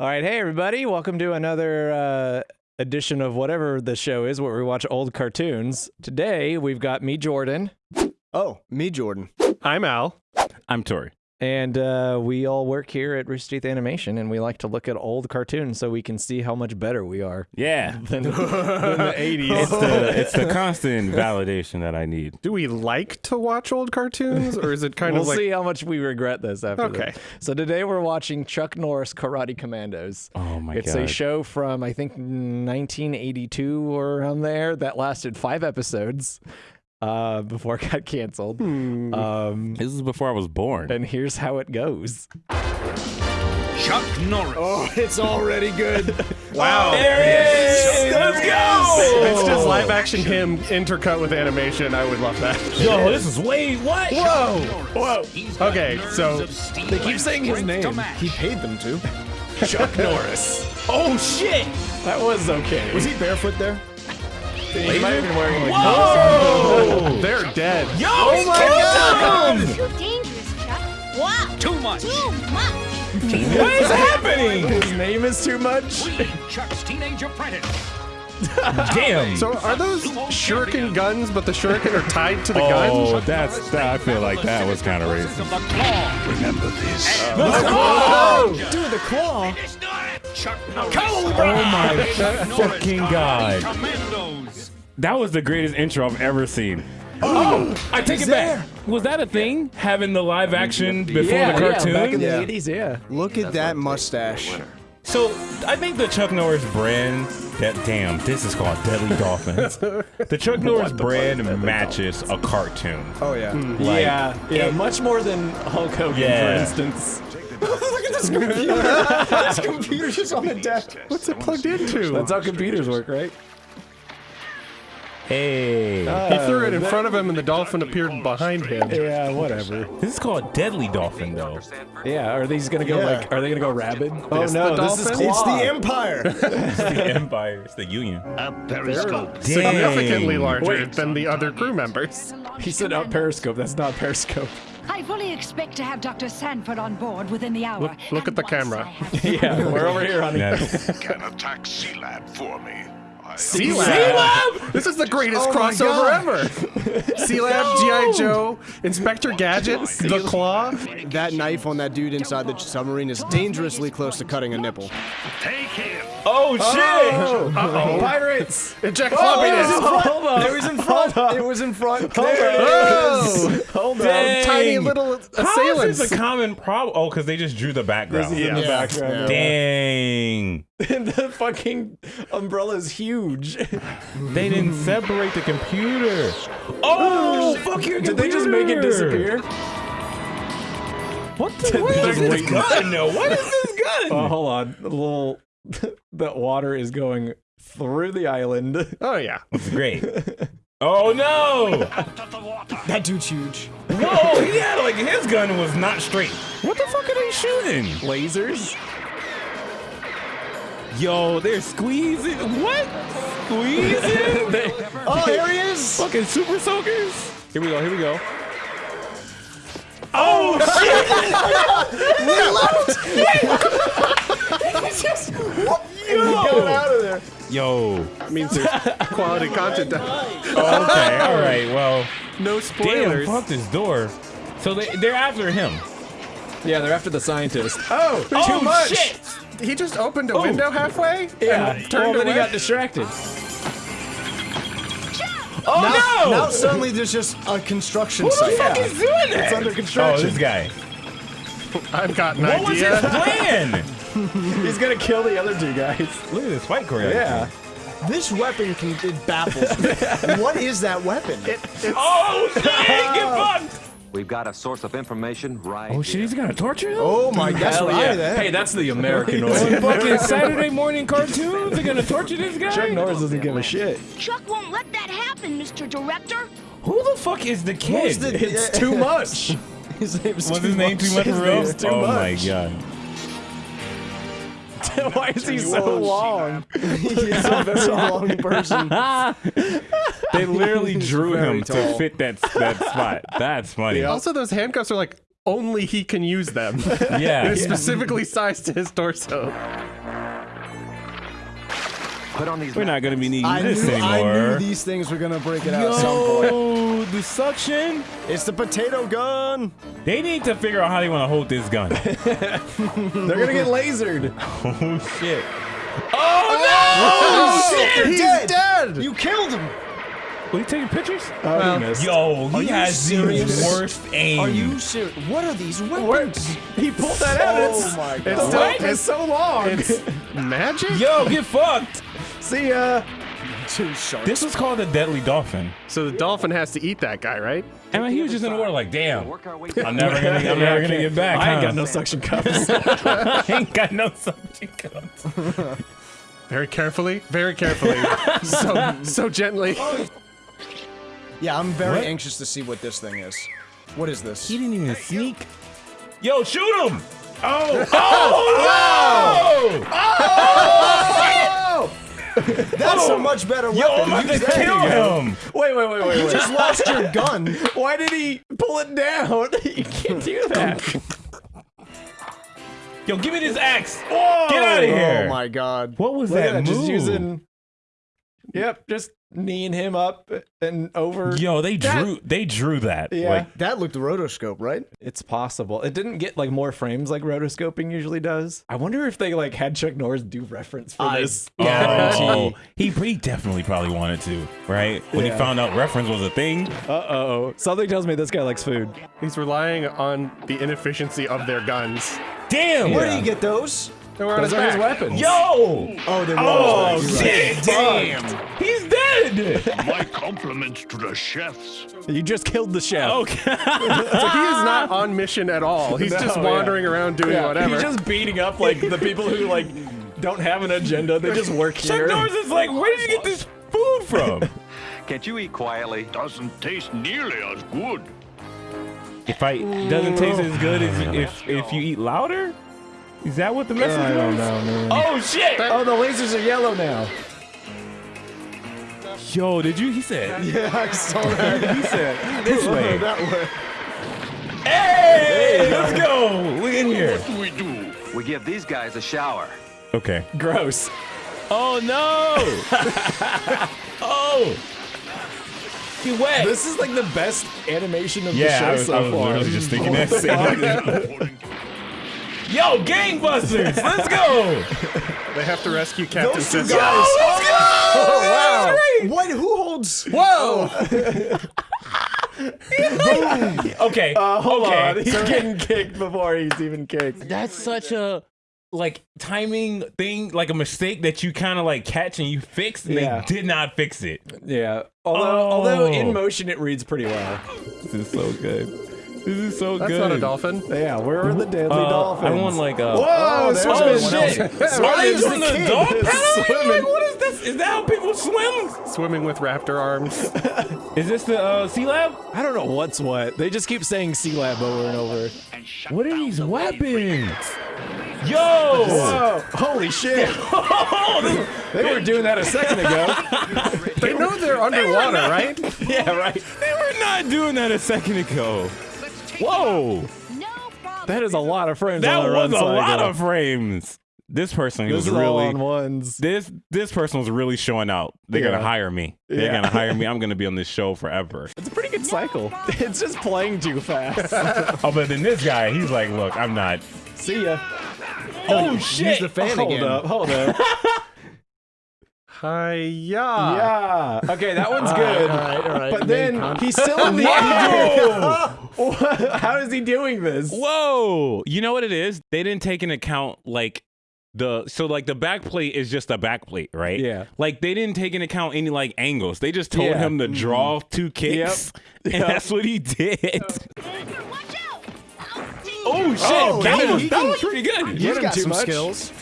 All right, hey everybody, welcome to another uh, edition of whatever the show is, where we watch old cartoons. Today we've got me, Jordan, Oh, me, Jordan. I'm Al. I'm Tori. And uh, we all work here at Rooster Teeth Animation, and we like to look at old cartoons so we can see how much better we are Yeah. than, than the '80s. It's the it's the constant validation that I need. Do we like to watch old cartoons, or is it kind of we'll of like see how much we regret this after. Okay. this. So today we're watching Chuck Norris Karate Kommandos. Oh my it's god. a show from I think 1982 or around there that lasted five episodes uh, before it got canceled. Hmm. Um, This is before I was born. and here's how it goes. Chuck Norris. Oh, it's already good. wow? There it is. Let's go. It's just live action him intercut with animation. I would love that. Yo, this is way what? Whoa! Whoa. Okay, so They keep saying his name. he paid them to. Chuck Norris. Oh shit. That was okay. Was he barefoot there? He might have been wearing like Whoa. they're dead. Yo, oh my god. Too dangerous, Chuck. Wow. Too much. Too much. What is happening? his name is too much. We, Chuck's teenage apprentice. Damn. So are those shuriken guns, but the shuriken are tied to the oh, gun? that's that, I feel like that was kind of Of racist. the claw. Remember this. Oh, Dude, the claw. It's not it. Chuck Norris. oh my fucking god. Kommandos. That was the greatest intro I've ever seen. Oh, I take it back. Was that a thing? Having the live action before yeah, the cartoon? yeah, back in Yeah. the 80s, yeah. Look at that mustache. So I think the Chuck Norris brand. That damn, this is called Deadly Dolphins. the Chuck Norris brand matches a cartoon. Oh yeah. Hmm. Like, yeah, yeah, it- much more than Hulk Hogan, Yeah. for instance. Look at this computer. this computer's just on the desk. What's it plugged into? That's how computers work, right? Hey, he uh, threw it in front of him, and the dolphin appeared behind him. Yeah, whatever. this is called Deadly Dolphin though. Yeah, are these gonna go Yeah. like? Are they gonna go rabid? Oh It's no, the this is dolphin? It's the Empire. It's the Empire. It's the Union. A periscope. Significantly larger Wait. than the other crew members. He said out Periscope. That's not Periscope. I fully expect to have Dr. Sanford on board within the hour. Look- look at the camera. Yeah, we're over here, honey. Yes. Can attack Sea Lab for me. I Sea Lab. This is the greatest Oh crossover ever. Sea Lab, G.I. Joe, Inspector Gadget, The Claw. that knife on that dude inside the submarine is dangerously close to cutting a nipple. Take him. Oh shit! Oh, pirates! Jack Oh, Floppiness. hold on. It was in front. It was in front. Hold on. Oh, Hold on. Dang. tiny little How is assailants. this is a common problem? Oh, because they just drew the background. This is in the Yeah. background. Dang. And the fucking umbrella's huge. They didn't separate the computer. Oh, oh, fuck your Did they just make it disappear? What the? What is this oh, gun? No, what is this gun? Oh, hold on. The little the water is going through the island. Oh yeah. It's great. Oh no! That dude's huge. Whoa, he had like his gun was not straight. What the fuck are they shooting? Lasers? Yo, they're squeezing. What? Squeezing? They- Oh, there he is. Fucking super soakers? here we go, here we go. Oh, oh Get out of there. shit! Yo. means there's quality content. Oh, okay, all right. Well, No damn, spoilers. fuck this door. So they they're after him. Yeah, they're after the scientist. Oh, oh too oh much. shit! He just opened a oh. window halfway. Yeah, and well, turned then he got distracted. Oh Now, no! now suddenly there's just a construction Who the site. fuck is doing that? It's under construction. Oh, construction. this guy. I've got an What was his plan? He's gonna kill the other two guys. Look at this fight choreography. Yeah. This weapon can it baffles me. what is that weapon? Oh shit! Get oh. fucked! We've got a source of information right Oh shit! He's gonna torture him. oh my god, Hell yeah. That. Hey, that's the American On way. fucking Saturday morning cartoons, they're gonna torture this guy. Chuck Norris doesn't give a shit. Chuck won't let that happen, Mr. Director. Who the fuck is the kid? Who's the- It's too much. His name's Was too his name too much His for real? name's too oh my god. Why is he so long? He's a very long person. They literally drew very him to tall. fit that that spot. That's funny. Yeah. Also, those handcuffs are like only he can use them. Yeah. It is specifically sized to his torso. Put on these We're not gonna be needing I this knew, I anymore. knew these things were gonna break it out at some point. Yo, the suction. It's the potato gun. They need to figure out how they want to hold this gun. They're gonna get lasered. oh shit. Oh, oh no! shit! He's dead. dead! You killed him. Were you taking pictures? Oh, he missed. Yo, he you has serious? the worst aim. Are you serious? What are these weapons? He pulled that out. Oh it's, my god. it's, still, What? it's so long. It's magic? Yo, get fucked. See ya. Two sharks. This was called the Deadly Dolphin. So the dolphin has to eat that guy, right? And he was just in the water like, damn. Work our way I'm never gonna, I'm never gonna get back. I ain't huh? got no suction cups. I ain't got no suction cups. Very carefully, very carefully. so so gently. Yeah, I'm very What? anxious to see what this thing is. What is this? He didn't even sneak. Yo, shoot him! Oh! Oh! Oh! oh! oh! That's a oh, much better Yo, weapon. I'm about Use to kill him! wait, wait, wait, wait, You wait. just lost your gun. Why did he pull it down? You can't do that. Yo, give me this axe! Get out of oh here! Oh my god. What was Look that at that, move? just using. Yep, just kneeing him up and over. Yo, they That- drew they drew that. Yeah. Like, That looked rotoscope, right? It's possible. It didn't get like more frames like rotoscoping usually does. I wonder if they like had Chuck Norris do reference for I- this. oh, he, he definitely probably wanted to, right? When Yeah. he found out reference was a thing. Uh oh. Something tells me this guy likes food. He's relying on the inefficiency of their guns. Damn! Where do you get those? They were on Those his are his weapons. Yo! Oh, they were. Oh, on his back. shit! Damn! He's dead! My compliments to the chefs. You just killed the chef. Okay. So he is not on mission at all. He's just No, wandering around doing Yeah, whatever. He's just beating up like the people who like don't have an agenda. They just work here. Chuck here. Norris is like, where did you get this food from? Can't you eat quietly? Doesn't taste nearly as good. if I doesn't taste as good as if if you eat louder? Is that what the message I don't know, man. Oh shit! Oh, the lasers are yellow now. Yo, did you? He said. Yeah, I saw that. He said this way. that way. Hey, let's go. Look in here. What do we do? We give these guys a shower. Okay. Gross. Oh no! oh! He wet. This is like the best animation of yeah, I the was, show I so was far. literally just thinking that same. Yo, gangbusters! Let's go! they have to rescue Captain Those two Cisco. guys. Let's go! Oh wow. What? Who holds? Whoa! Okay. Uh, hold okay. on, he's getting kicked before he's even kicked. That's such a like timing thing, like a mistake that you kind of like catch and you fix, and Yeah. they did not fix it. Yeah. Although, although in Oh. motion it reads pretty well. This is so good. This is so That's good. not a dolphin. Yeah, where are the deadly Uh, dolphins? I want like a. Whoa, Oh, there's there's one someone else. else. Are they is the the dog paddling? swimming? What is this? Is that how people swim? Swimming with raptor arms. Is this the uh, Sea Lab? I don't know what's what. They just keep saying Sea Lab over and over. What are these weapons? Yo! Whoa! Holy shit! they were doing that a second ago. They know they're underwater, right? yeah, right. They were not doing that a second ago. Whoa! No. That is a lot of frames. That on the was run a lot of frames. This person This was is really on ones. this this person was really showing out. They're Yeah. gonna hire me. They're Yeah. gonna hire me. I'm gonna be on this show forever. It's a pretty good cycle. It's just playing too fast. oh, but then this guy, he's like, look, I'm not. See ya. Oh Use shit! the fan hold again. up, hold up. Hiya. yeah. Yeah. Okay, that one's good. All right, all right. But then con- he's still in the Whoa! air. How is he doing this? Whoa! You know what it is? They didn't take into account like the so like the back plate is just a back plate, right? Yeah. Like they didn't take into account any like angles. They just told Yeah. him to draw two kicks, and Yep. that's what he did. Watch out. Oh shit! Oh, that was that was pretty good. He's got too some much. skills.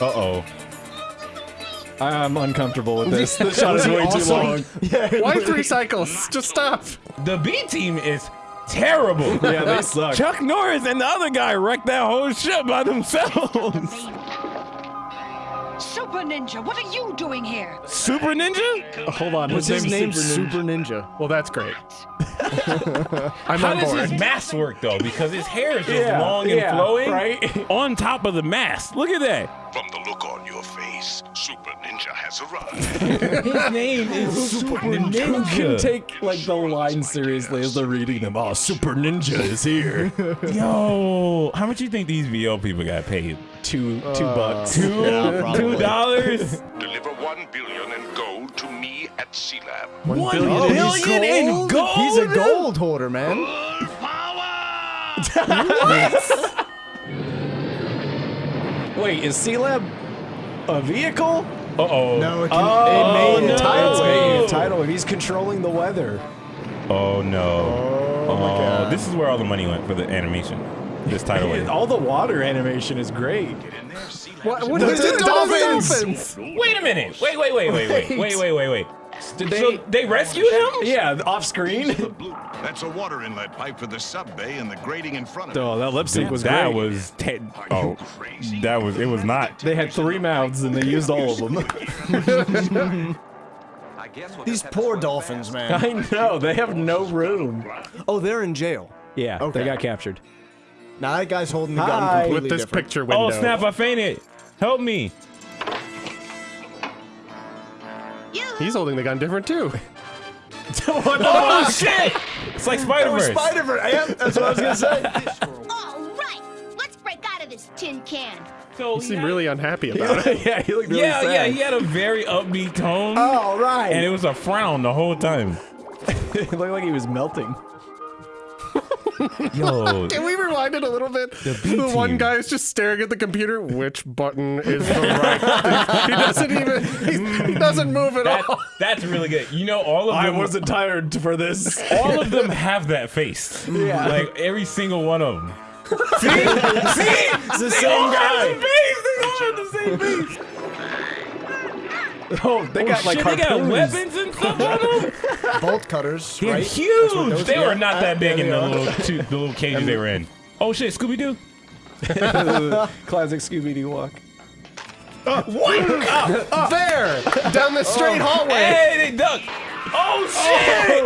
Uh oh. I'm uncomfortable with this. This shot is Was he way too long. Yeah. Why three cycles? Just stop. The B team is terrible. Yeah, they suck. Chuck Norris and the other guy wrecked that whole ship by themselves. Super Super Ninja, what are you doing here? Super Ninja? Uh, hold on. What's his name? Super Ninja. Well, that's great. I'm How on does board. his mask work though? Because his hair is just Yeah, long and yeah, flowing right? on top of the mask. Look at that. From the look on your face, Super Ninja has arrived. His name is Super Who can Ninja. take like the line seriously as they're reading them? Oh, Super Ninja is here. Yo, how much you think these VO people got paid? two two uh, bucks. Two, Yeah, two dollars. Deliver one billion in gold to me at Sea Lab. One One billion Oh, in he's billion in gold. He's a gold hoarder, man. Wait, is Sea Lab a vehicle? Uh oh. No, it, can, Oh, it made no. a tidal It's wave. making. He's controlling the weather. Oh no. Oh my god. This is where all the money went for the animation. This tidal wave. All the water animation is great. What, what The- is it? the Dolphins! Wait a minute. Wait, wait, wait, wait, wait, wait, wait, wait, wait. Did they? So they rescued him? yeah, off screen. That's a water inlet pipe for the sub bay and the grating in front of Oh, that lip sync was that great. was te- oh, that was it was not. They had three mouths and they used all of them. I guess we'll These just have to poor dolphins, man. I know they have no room. Oh, they're in jail. Yeah, Okay. they got captured. Now that guy's holding the gun Hi. completely With this different. picture oh, window. Oh snap! I fainted. Help me. He's holding the gun different too. Oh shit! It's like Spider Verse. Oh, Spider-Verse. Yeah, that's what I was gonna say. All right, let's break out of this tin can. So You seem really unhappy about it. yeah, he looked really yeah, sad. yeah. He had a very upbeat tone, All right. and it was a frown the whole time. it looked like he was melting. Yo, Can we rewind it a little bit? The B The one guy is just staring at the computer. Which button is the right? he doesn't even. He, he doesn't move at that, all. that's really good. You know, all of them. I wasn't tired for this. all of them have that face. Yeah. Like every single one of them. See? See? It's the they same all guy. Have the face. They all have the same face. Oh, they got like they got weapons and stuff on them. Bolt cutters, They're right? huge. They yeah, were not that uh, big in the little two, the little cages they were in. Oh shit, Scooby Doo. Classic Scooby Doo walk. What? There, down the straight hallway. Hey, they duck. Oh shit!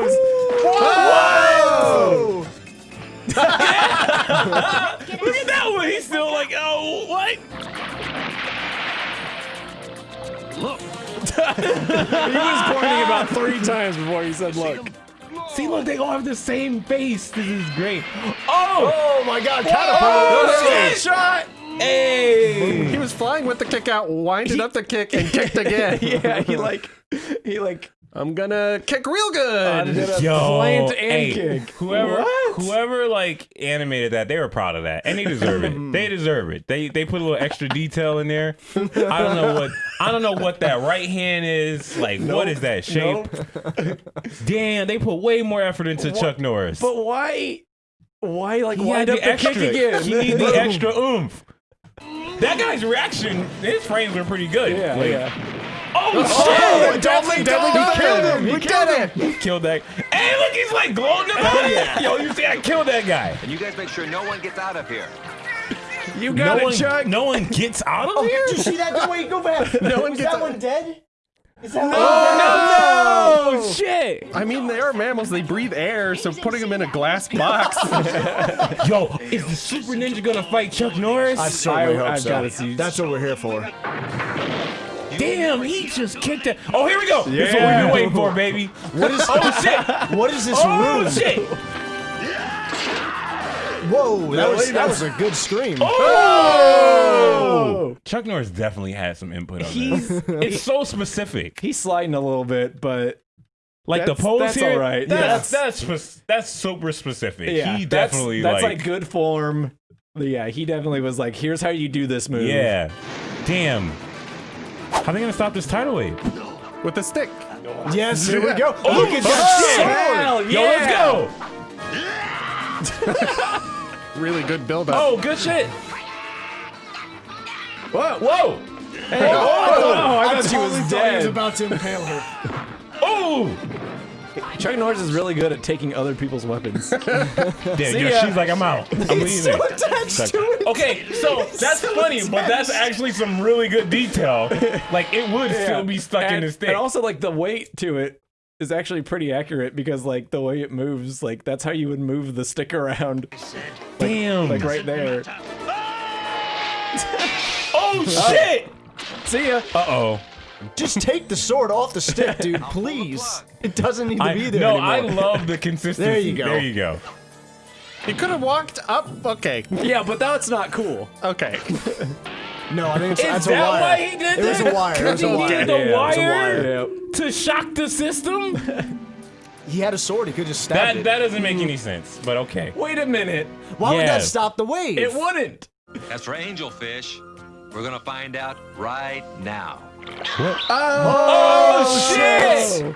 Whoa! Look at that one. He's still like, oh, what? He was pointing about three times before he said, "Look." See, look, they all have the same face. This is great. Oh! Oh my god, Oh, catapult! shit! Shot! Hey! He was flying with the kick out, winded up the kick, and kicked again. Yeah, he like, he like, I'm gonna kick real good. i did a Yo, plant and hey, kick. Whoever, What? whoever like animated that, they were proud of that, and they deserve it. They deserve it. They they put a little extra detail in there. I don't know what I don't know what that right hand is. Like, what is that shape? Damn, they put way more effort into Chuck Norris. But why? Why like He wind had up the the kick extra. again? He need the extra oomph. That guy's reaction, his frames were pretty good. Yeah, Like, yeah. Oh, Oh, shit! definitely, definitely Dolphin! killed him. We We did killed it. him. Killed that. Hey, look, he's like gloating about it. Yo, you see, I killed that guy. And you guys make sure no one gets out of here. You No got one, it, Chuck. no one gets out of oh, here. Did you see that? Go wait, go back. No one Is gets that out. one dead? Is that one Oh shit! I mean, they are mammals. They breathe air, so putting them in a glass box. Yo, is the Super Ninja gonna fight Chuck Norris? I certainly I- hope I've so. gotta see- That's what we're here for. Damn, he just kicked it. Oh, here we go. This is what we've been waiting for, baby. What is? Oh shit! What is this Oh room? shit! Whoa, that was that was a good scream. Oh! oh! Chuck Norris definitely had some input on He's this. It's so specific. he's sliding a little bit, but Like the pose that's here. all right. That's Yeah. that's spec- that's super specific. yeah, he that's- definitely that's like, like good form. Yeah, he definitely was like, "Here's how you do this move." yeah. Damn. How are they gonna stop this tidal wave? with a stick. Yes, here we go. Oh, Look at oh, that shit. sword. Hell Yo, let's go. Really good build up. Oh, good shit. Whoa. Whoa. Hey, oh, I I'm thought she totally was thought he was about to impale her. Oh. Chuck Norris is really good at taking other people's weapons. Yeah, See yo, ya. she's like, I'm out. I'm leaving. attached to it. Okay, so that's funny, but that's actually some really good detail. Like it would still be stuck in and, the stick. and also like the weight to it is actually pretty accurate because like the way it moves, like that's how you would move the stick around. Damn. Like right there. oh shit. See ya. Uh oh. Just take the sword off the stick, dude, please. It doesn't need to I, be there no, anymore. I love the consistency. There you go. There you go. He could have walked up. Okay. Yeah, but that's not cool. Okay. No, I think it's, Is that's that a wire. why he did it was a wire. It was a He wire. did the Yeah, it was a wire wire. to shock the system. He had a sword. He could just stab That it. that doesn't make any sense. But okay. Wait a minute. Why would that stop the wave? It wouldn't. As for angelfish, we're gonna find out right now. Oh, oh shit!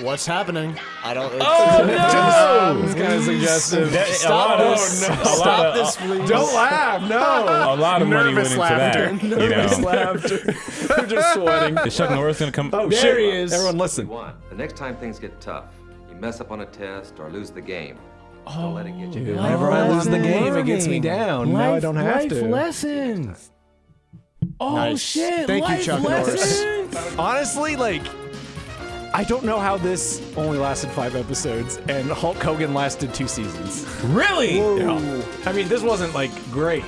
What's happening? I don't. Oh no! It's kind of suggestive. Stop lot of- this. a lot Stop of- this, please. Don't laugh. No. A lot of money went Nervous into laughter. that. You know. laughter. They're just sweating. Is Chuck Norris gonna come? Oh There shit! he is. Everyone, listen. The next time things get tough, you mess up on a test or lose the game. Don't let it get you oh, down. Whenever I lose the game, it gets me down. now I don't have to. Life lessons. Oh Nice. shit! Thank you, Chuck Norris. Honestly, like, I don't know how this only lasted five episodes and Hulk Hogan lasted two seasons. Really? Yeah. I mean, this wasn't like great,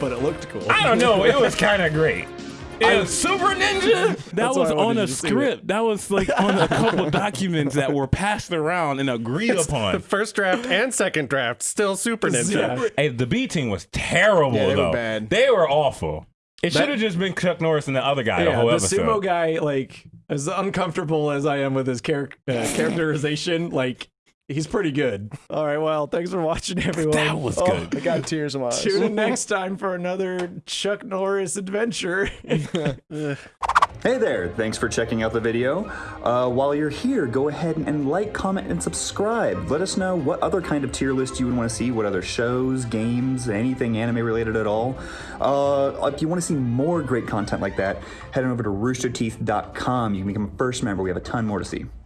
but it looked cool. I don't know. It was kind of great. It was Super Ninja. That was why I wanted on a you to see it. script. That was like on a couple documents that were passed around and agreed upon. The first draft and second draft still Super Ninja. Yeah. Hey, the B team was terrible Yeah, they were bad. They were awful. It should have just been Chuck Norris and the other guy the Yeah, whole the episode. sumo guy, like, as uncomfortable as I am with his char- uh, characterization, like, he's pretty good. All right, well, thanks for watching, everyone. That was Oh, good. I got tears in my eyes. Tune in next time for another Chuck Norris adventure. Hey there, thanks for checking out the video. Uh, while you're here, go ahead and like, comment, and subscribe. Let us know what other kind of tier list you would want to see, what other shows, games, anything anime related at all. Uh, if you want to see more great content like that, head on over to roosterteeth.com. You can become a first member. We have a ton more to see.